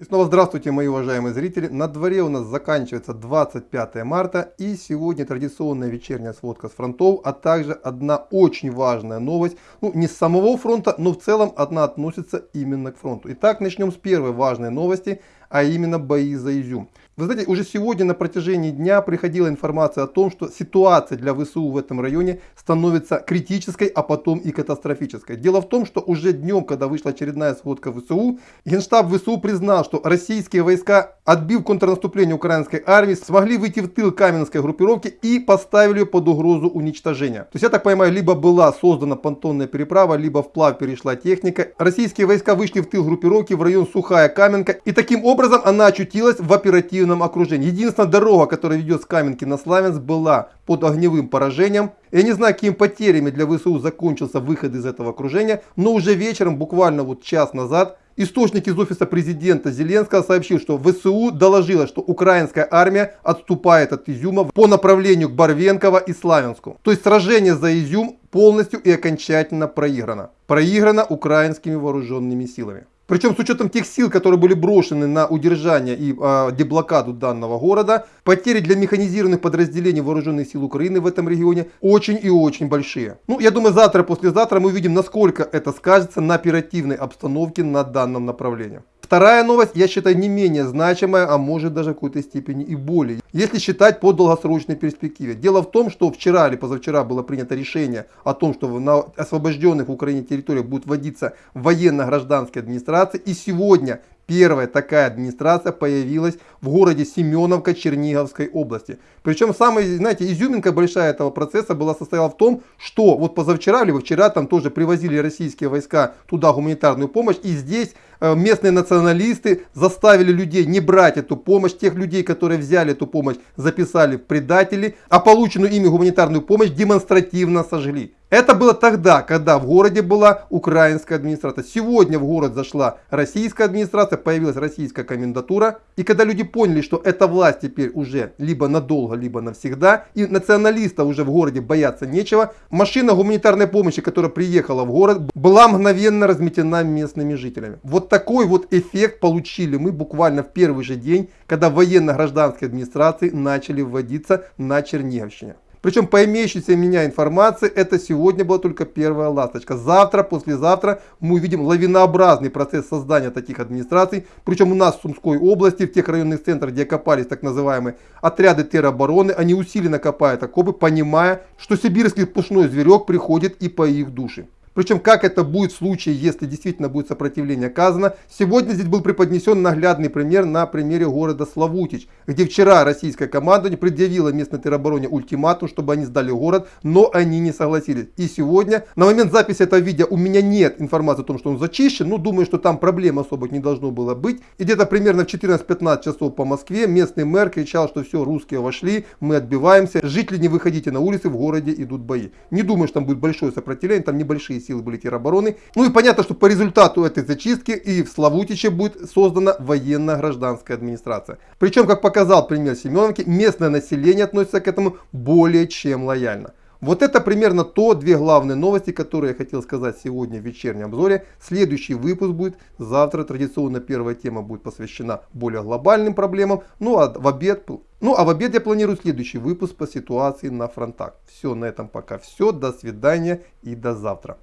И снова здравствуйте, мои уважаемые зрители. На дворе у нас заканчивается 25 марта и сегодня традиционная вечерняя сводка с фронтов, а также одна очень важная новость, ну не с самого фронта, но в целом одна относится именно к фронту. Итак, начнем с первой важной новости, а именно бои за Изюм. Вы знаете, уже сегодня на протяжении дня приходила информация о том, что ситуация для ВСУ в этом районе становится критической, а потом и катастрофической. Дело в том, что уже днем, когда вышла очередная сводка ВСУ, Генштаб ВСУ признал, что российские войска, отбив контрнаступление украинской армии, смогли выйти в тыл Каменской группировки и поставили ее под угрозу уничтожения. То есть, я так понимаю, либо была создана понтонная переправа, либо вплавь перешла техника. Российские войска вышли в тыл группировки в район Сухая Каменка, и таким образом она очутилась в оперативном окружении. Единственная дорога, которая ведет с Каменки на Славянск, была под огневым поражением. Я не знаю, какими потерями для ВСУ закончился выход из этого окружения, но уже вечером, буквально вот час назад, источник из офиса президента Зеленского сообщил, что ВСУ доложила, что украинская армия отступает от Изюма по направлению к Барвенково и Славянску. То есть сражение за Изюм полностью и окончательно проиграно. Проиграно украинскими вооруженными силами. Причем с учетом тех сил, которые были брошены на удержание и э, деблокаду данного города, потери для механизированных подразделений вооруженных сил Украины в этом регионе очень и очень большие. Ну, я думаю, завтра, послезавтра мы увидим, насколько это скажется на оперативной обстановке на данном направлении. Вторая новость, я считаю, не менее значимая, а может даже в какой-то степени и более, если считать по долгосрочной перспективе. Дело в том, что вчера или позавчера было принято решение о том, что на освобожденных в Украине территориях будут вводиться военно-гражданские администрации. И сегодня Первая такая администрация появилась в городе Семеновка Черниговской области. Причем самая, знаете, изюминка большая этого процесса была состояла в том, что вот позавчера, либо вчера там тоже привозили российские войска туда гуманитарную помощь. И здесь э, местные националисты заставили людей не брать эту помощь. Тех людей, которые взяли эту помощь, записали в предатели, а полученную ими гуманитарную помощь демонстративно сожгли. Это было тогда, когда в городе была украинская администрация. Сегодня в город зашла российская администрация, появилась российская комендатура. И когда люди поняли, что эта власть теперь уже либо надолго, либо навсегда, и националистов уже в городе бояться нечего, машина гуманитарной помощи, которая приехала в город, была мгновенно разметена местными жителями. Вот такой вот эффект получили мы буквально в первый же день, когда военно-гражданские администрации начали вводиться на Черниговщине. Причем по имеющейся у меня информации, это сегодня была только первая ласточка. Завтра, послезавтра мы увидим лавинообразный процесс создания таких администраций. Причем у нас в Сумской области, в тех районных центрах, где копались так называемые отряды теробороны, они усиленно копают окопы, понимая, что сибирский пушной зверек приходит и по их душе. Причем как это будет в случае, если действительно будет сопротивление оказано. Сегодня здесь был преподнесен наглядный пример на примере города Славутич, где вчера российская команда предъявила местной теробороне ультиматум, чтобы они сдали город, но они не согласились. И сегодня, на момент записи этого видео, у меня нет информации о том, что он зачищен, но думаю, что там проблем особо не должно было быть. И где-то примерно в 14-15 часов по Москве местный мэр кричал, что все, русские вошли, мы отбиваемся, жители не выходите на улицы, в городе идут бои. Не думаю, что там будет большое сопротивление, там небольшие силы были теробороны. Ну и понятно, что по результату этой зачистки и в Славутиче будет создана военно-гражданская администрация. Причем, как показал пример Семеновки, местное население относится к этому более чем лояльно. Вот это примерно то две главные новости, которые я хотел сказать сегодня в вечернем обзоре. Следующий выпуск будет завтра. Традиционно первая тема будет посвящена более глобальным проблемам. Ну а в обед, ну, а в обед я планирую следующий выпуск по ситуации на фронтах. Все, на этом пока все. До свидания и до завтра.